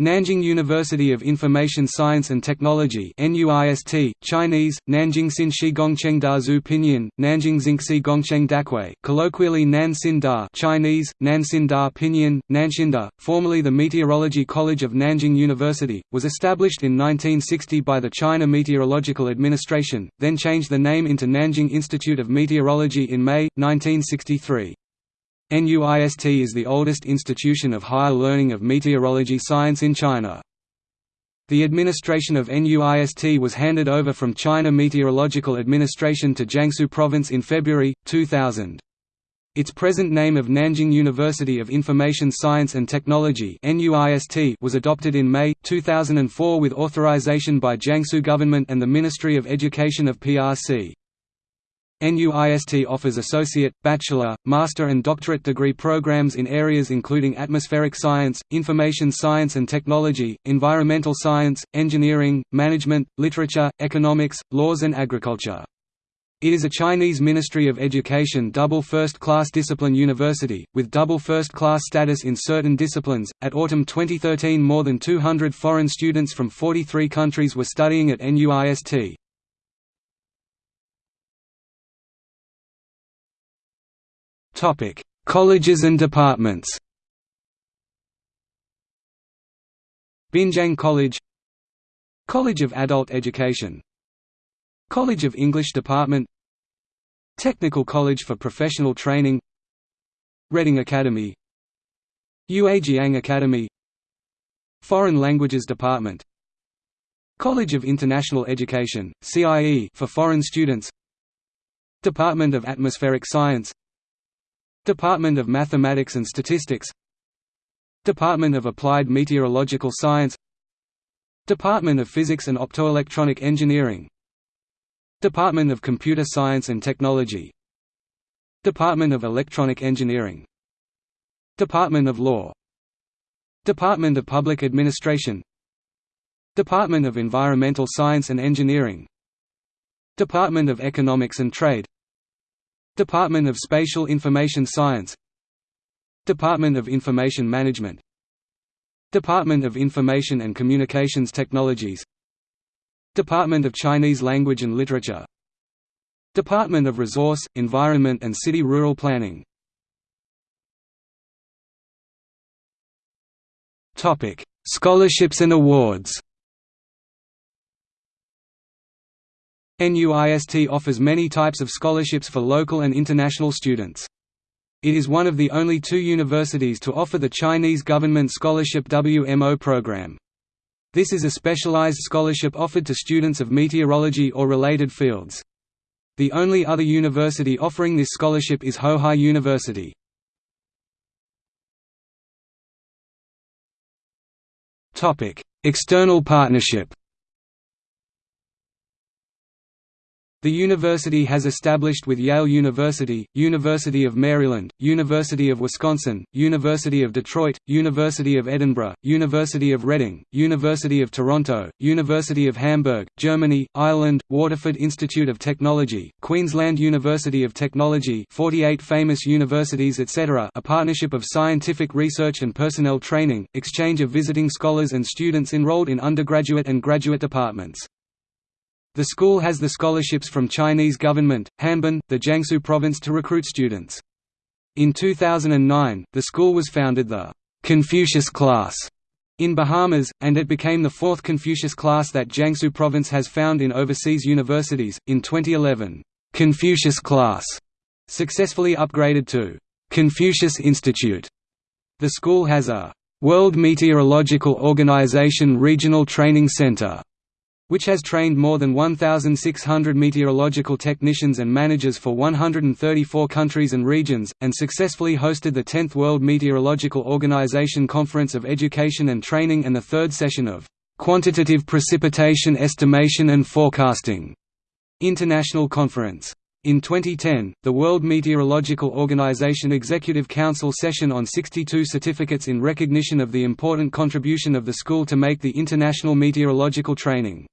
Nanjing University of Information Science and Technology NUIST, Chinese, Nanjing Xinshi Gongcheng Da Zhu Pinyin, Nanjing Xingxi Gongcheng Dakui, colloquially Nan Xin Da Chinese, Nan Nanxin Da Pinyin, Nanshinda, formerly the Meteorology College of Nanjing University, was established in 1960 by the China Meteorological Administration, then changed the name into Nanjing Institute of Meteorology in May, 1963. NUIST is the oldest institution of higher learning of meteorology science in China. The administration of NUIST was handed over from China Meteorological Administration to Jiangsu Province in February, 2000. Its present name of Nanjing University of Information Science and Technology was adopted in May, 2004 with authorization by Jiangsu government and the Ministry of Education of PRC. NUIST offers associate, bachelor, master and doctorate degree programs in areas including atmospheric science, information science and technology, environmental science, engineering, management, literature, economics, laws and agriculture. It is a Chinese Ministry of Education double first-class discipline university, with double first-class status in certain disciplines. At autumn 2013 more than 200 foreign students from 43 countries were studying at NUIST. Topic: Colleges and departments. Binjiang College. College of Adult Education. College of English Department. Technical College for Professional Training. Reading Academy. Yuejiang Academy. Foreign Languages Department. College of International Education, CIE for foreign students. Department of Atmospheric Science Department of Mathematics and Statistics Department of Applied Meteorological Science Department of Physics and Optoelectronic Engineering Department of Computer Science and Technology Department of Electronic Engineering Department of Law Department of Public Administration Department of Environmental Science and Engineering Department of Economics and Trade Department of Spatial Information Science. Department of Information Management. Department of Information and Communications Technologies. Department of Chinese Language and Literature. Department of Resource, Environment and City Rural Planning. Scholarships and awards NUIST offers many types of scholarships for local and international students. It is one of the only two universities to offer the Chinese government scholarship WMO program. This is a specialized scholarship offered to students of meteorology or related fields. The only other university offering this scholarship is Hohai University. External partnership The university has established with Yale University, University of Maryland, University of Wisconsin, University of Detroit, University of Edinburgh, University of Reading, University of Toronto, University of Hamburg, Germany, Ireland, Waterford Institute of Technology, Queensland University of Technology 48 famous universities etc. a partnership of scientific research and personnel training, exchange of visiting scholars and students enrolled in undergraduate and graduate departments. The school has the scholarships from Chinese government, Hanban, the Jiangsu province to recruit students. In 2009, the school was founded the Confucius class in Bahamas, and it became the fourth Confucius class that Jiangsu province has found in overseas universities. In 2011, Confucius class successfully upgraded to Confucius Institute. The school has a World Meteorological Organization Regional Training Center which has trained more than 1,600 meteorological technicians and managers for 134 countries and regions, and successfully hosted the 10th World Meteorological Organization Conference of Education and Training and the third session of Quantitative Precipitation Estimation and Forecasting International Conference. In 2010, the World Meteorological Organization Executive Council session on 62 certificates in recognition of the important contribution of the school to make the international meteorological training